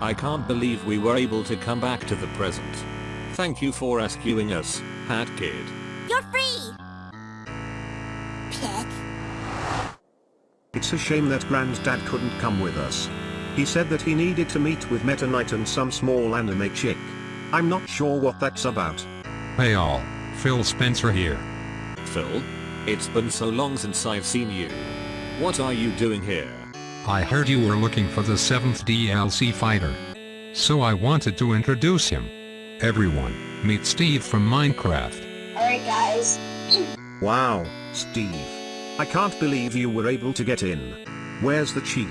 I can't believe we were able to come back to the present. Thank you for rescuing us, Hat Kid. You're free! Pig. It's a shame that Granddad couldn't come with us. He said that he needed to meet with Meta Knight and some small anime chick. I'm not sure what that's about. Hey all, Phil Spencer here. Phil? It's been so long since I've seen you. What are you doing here? I heard you were looking for the 7th DLC fighter. So I wanted to introduce him. Everyone, meet Steve from Minecraft. Alright guys. Wow, Steve. I can't believe you were able to get in. Where's the chief?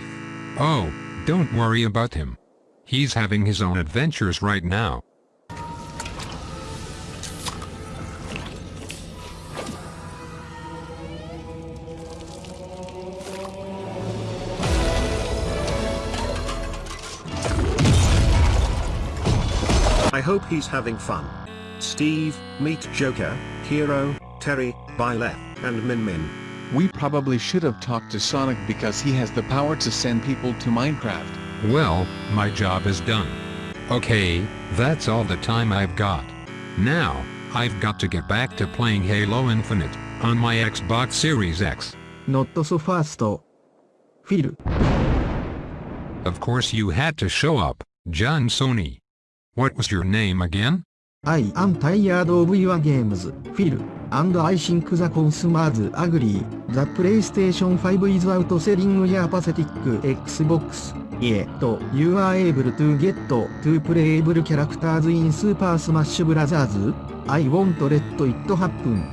Oh, don't worry about him. He's having his own adventures right now. I hope he's having fun. Steve, meet Joker, Hero, Terry, Byleth, and Min Min. We probably should have talked to Sonic because he has the power to send people to Minecraft. Well, my job is done. Okay, that's all the time I've got. Now, I've got to get back to playing Halo Infinite, on my Xbox Series X. Not so fast. Phil. Of course you had to show up, John Sony. What was your name again? I am tired of your games, Phil, and I think the consumers agree. The PlayStation 5 is out selling your pathetic Xbox. Yet, you are able to get to playable characters in Super Smash Bros. I won't let it happen.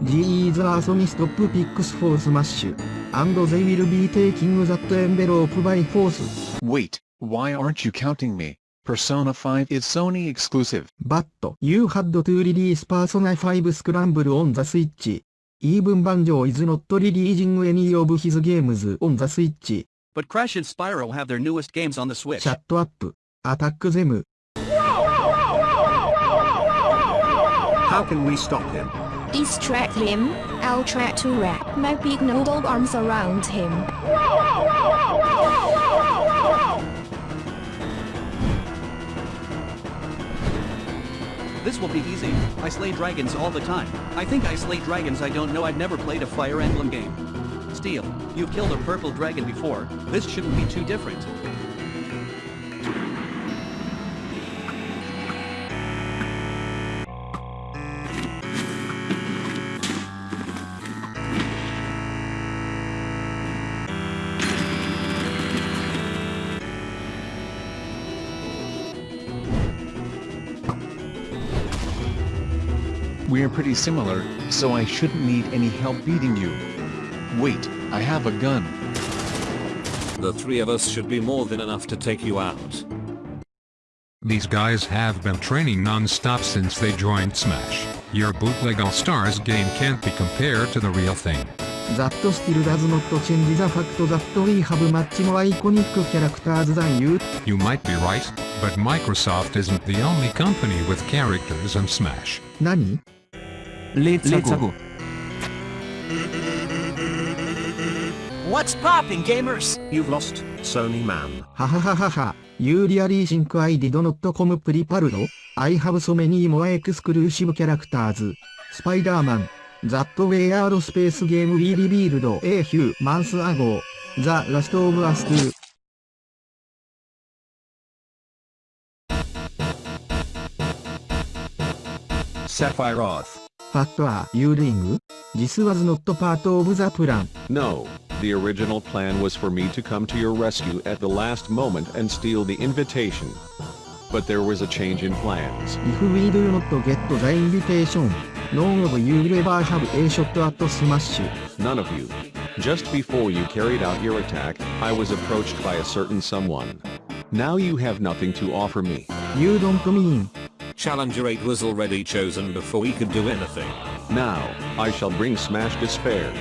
These are Sony stop picks for Smash, and they will be taking that envelope by force. Wait, why aren't you counting me? Persona 5 is Sony exclusive. But you had to release Persona 5 Scramble on the Switch. Even Banjo is not releasing any of his games on the Switch. But Crash and Spyro have their newest games on the Switch. Shut up. Attack them. How can we stop him? Distract him, I'll try to wrap my big noodle arms around him. This will be easy. I slay dragons all the time. I think I slay dragons I don't know I've never played a Fire Emblem game. Steel, you've killed a purple dragon before. This shouldn't be too different. We're pretty similar, so I shouldn't need any help beating you. Wait, I have a gun. The three of us should be more than enough to take you out. These guys have been training non-stop since they joined Smash. Your bootleg All-Stars game can't be compared to the real thing. That still does not change the fact that we have much more iconic characters than you. You might be right, but Microsoft isn't the only company with characters in Smash. 何 Let's, go. What's popping, gamers? You've lost, Sony man. ははははは。You really think I did not come prepared? I have so many more exclusive characters. Spider-Man. That weird space game we revealed a few months ago. The Last of Us 2. Sephiroth. What are you doing? This was not part of the plan. No, the original plan was for me to come to your rescue at the last moment and steal the invitation. But there was a change in plans. If we do not get the invitation, none of you will ever have a shot at Smash. None of you. Just before you carried out your attack, I was approached by a certain someone. Now you have nothing to offer me. You don't mean. Challenger 8 was already chosen before we could do anything. Now, I shall bring Smash Despair.